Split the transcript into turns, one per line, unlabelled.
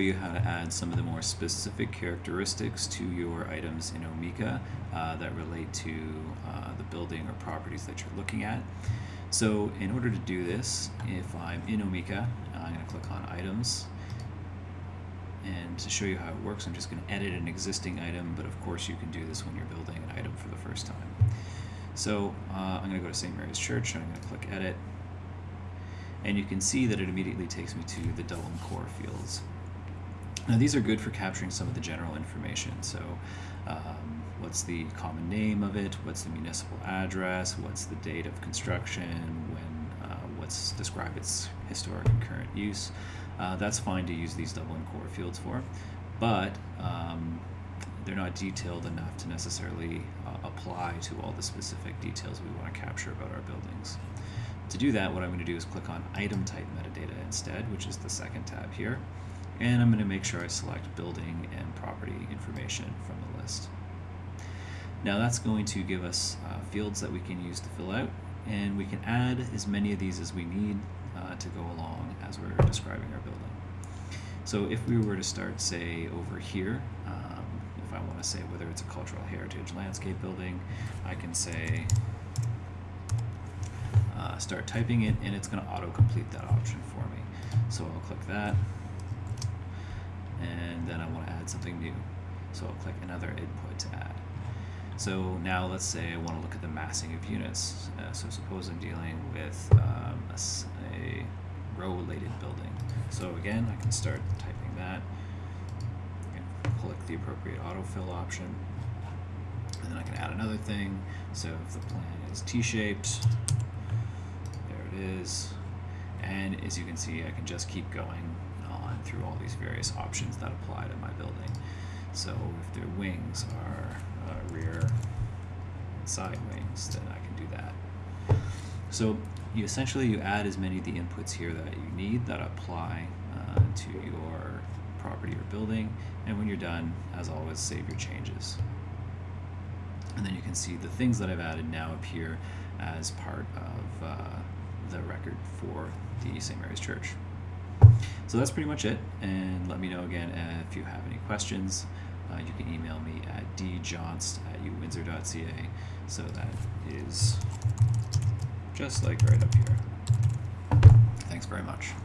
you how to add some of the more specific characteristics to your items in Omeka uh, that relate to uh, the building or properties that you're looking at. So in order to do this, if I'm in Omeka, I'm going to click on items and to show you how it works I'm just going to edit an existing item but of course you can do this when you're building an item for the first time. So uh, I'm going to go to St. Mary's Church and I'm going to click edit and you can see that it immediately takes me to the Dublin core fields. Now these are good for capturing some of the general information. So um, what's the common name of it, what's the municipal address, what's the date of construction, when, uh, what's describe its historic and current use. Uh, that's fine to use these Dublin core fields for, but um, they're not detailed enough to necessarily uh, apply to all the specific details we want to capture about our buildings. To do that, what I'm going to do is click on item type metadata instead, which is the second tab here and I'm going to make sure I select building and property information from the list. Now that's going to give us uh, fields that we can use to fill out and we can add as many of these as we need uh, to go along as we're describing our building. So if we were to start say over here, um, if I want to say whether it's a cultural heritage landscape building, I can say uh, start typing it and it's going to auto-complete that option for me. So I'll click that and then I want to add something new. So I'll click another input to add. So now let's say I want to look at the massing of units. Uh, so suppose I'm dealing with um, a, a row-related building. So again, I can start typing that. click the appropriate autofill option. And then I can add another thing. So if the plan is T-shaped, there it is. And as you can see, I can just keep going on through all these various options that apply to my building. So if their wings are uh, rear and side wings, then I can do that. So you essentially you add as many of the inputs here that you need that apply uh, to your property or building, and when you're done, as always, save your changes. And then you can see the things that I've added now appear as part of uh, the record for the St. Mary's Church. So that's pretty much it, and let me know again if you have any questions. Uh, you can email me at djohnst at uwindsor.ca. So that is just like right up here. Thanks very much.